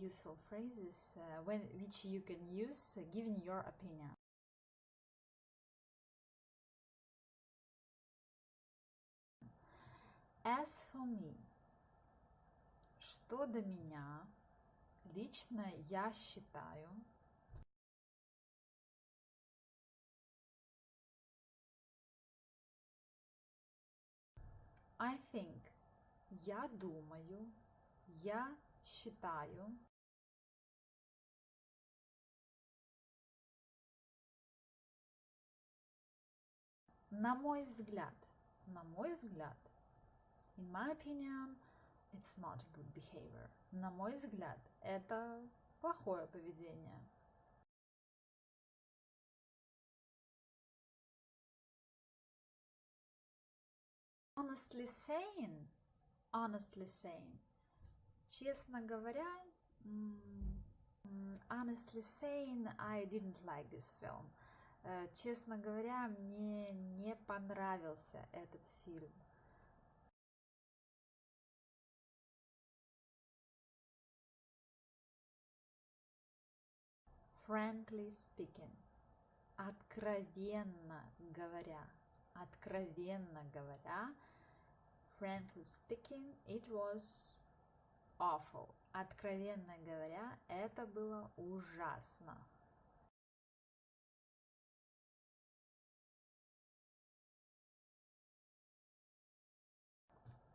useful phrases uh, when which you can use uh, giving your opinion. As for me, что до меня, лично я считаю, I think, я думаю, я считаю, на мой взгляд, на мой взгляд, in my opinion, it's not good behavior. На мой взгляд, это плохое поведение. Honestly saying, honestly saying, честно говоря, honestly saying, I didn't like this film. Честно говоря, мне не понравился этот фильм. Frankly speaking, откровенно говоря, откровенно говоря, frankly speaking, it was awful. Откровенно говоря, это было ужасно.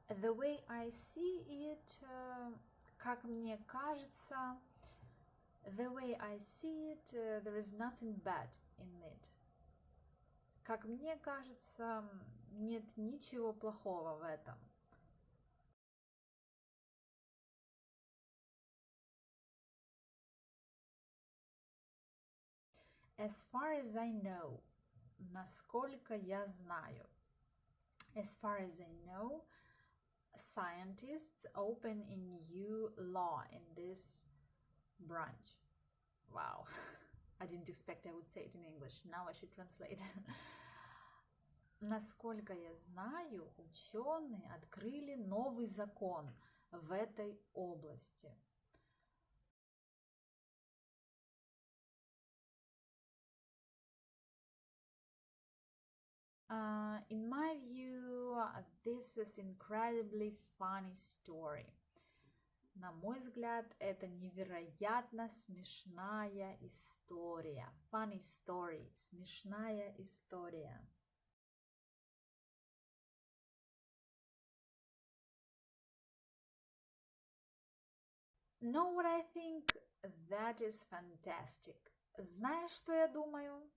The way I see it, uh, как мне кажется, the way I see it, uh, there is nothing bad in it. Как мне кажется, нет ничего плохого в этом. As far as I know, насколько я знаю. As far as I know, scientists open a new law in this branch. Wow, I didn't expect I would say it in English. Now I should translate. Насколько я знаю, ученые открыли новый закон в этой области. This is incredibly funny story. На мой взгляд, это невероятно смешная история. Funny story. Смешная история. Know what I think? That is fantastic. Знаешь, что я думаю?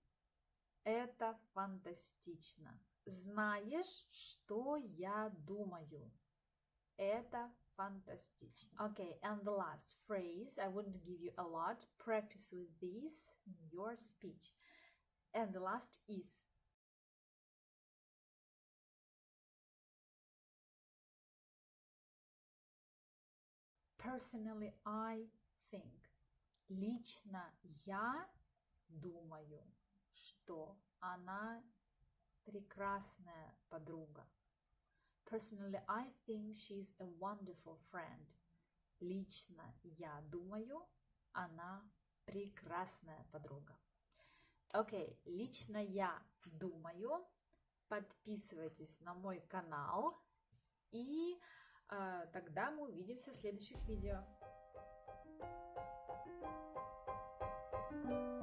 Это фантастично. Знаешь, что я думаю? Это фантастично. Okay, and the last phrase, I wouldn't give you a lot. Practice with this in your speech. And the last is Personally, I think. Лично я думаю, что она прекрасная подруга. Personally, I think she's a wonderful friend. Лично я думаю, она прекрасная подруга. Окей, okay, лично я думаю. Подписывайтесь на мой канал. И э, тогда мы увидимся в следующих видео. thank you